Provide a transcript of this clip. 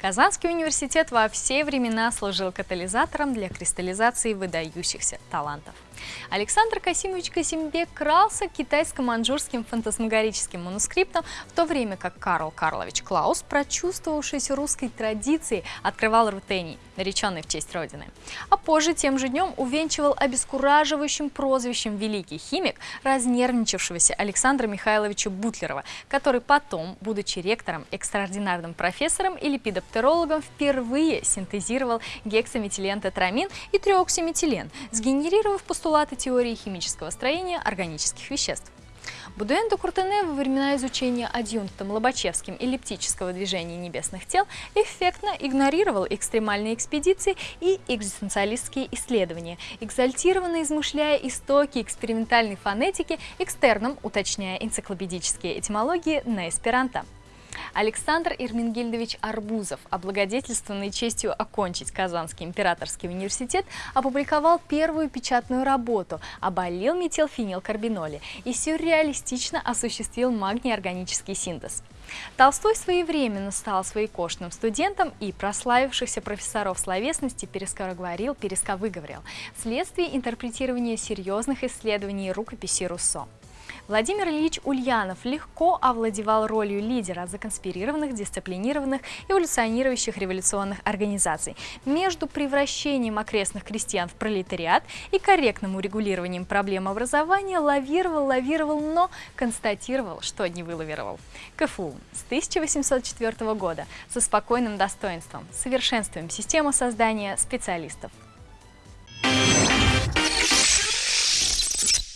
Казанский университет во все времена служил катализатором для кристаллизации выдающихся талантов. Александр Касимович Касимбек крался китайско-манжурским фантасмагорическим манускриптом, в то время как Карл Карлович Клаус, прочувствовавшийся русской традицией, открывал рутений, нареченный в честь Родины. А позже тем же днем увенчивал обескураживающим прозвищем «Великий химик» разнервничавшегося Александра Михайловича Бутлерова, который потом, будучи ректором, экстраординарным профессором и липидоптером, бактериологом впервые синтезировал гексаметилентетрамин и триоксиметилен, сгенерировав постулаты теории химического строения органических веществ. Будуэн Куртене во времена изучения адъюнктом Лобачевским эллиптического движения небесных тел эффектно игнорировал экстремальные экспедиции и экзистенциалистские исследования, экзальтированно измышляя истоки экспериментальной фонетики, экстерном уточняя энциклопедические этимологии на эсперанто. Александр Ирмингельдович Арбузов, облагодетельствованный честью окончить Казанский императорский университет, опубликовал первую печатную работу «Оболил метилфенилкарбиноли» и сюрреалистично осуществил магний-органический синтез. Толстой своевременно стал своекошным студентом и прославившихся профессоров словесности перескороговорил, пересковыговорил вследствие интерпретирования серьезных исследований рукописи Руссо. Владимир Ильич Ульянов легко овладевал ролью лидера законспирированных, дисциплинированных, эволюционирующих революционных организаций. Между превращением окрестных крестьян в пролетариат и корректным урегулированием проблем образования лавировал, лавировал, но констатировал, что не вылавировал. КФУ с 1804 года со спокойным достоинством, совершенствуем систему создания специалистов.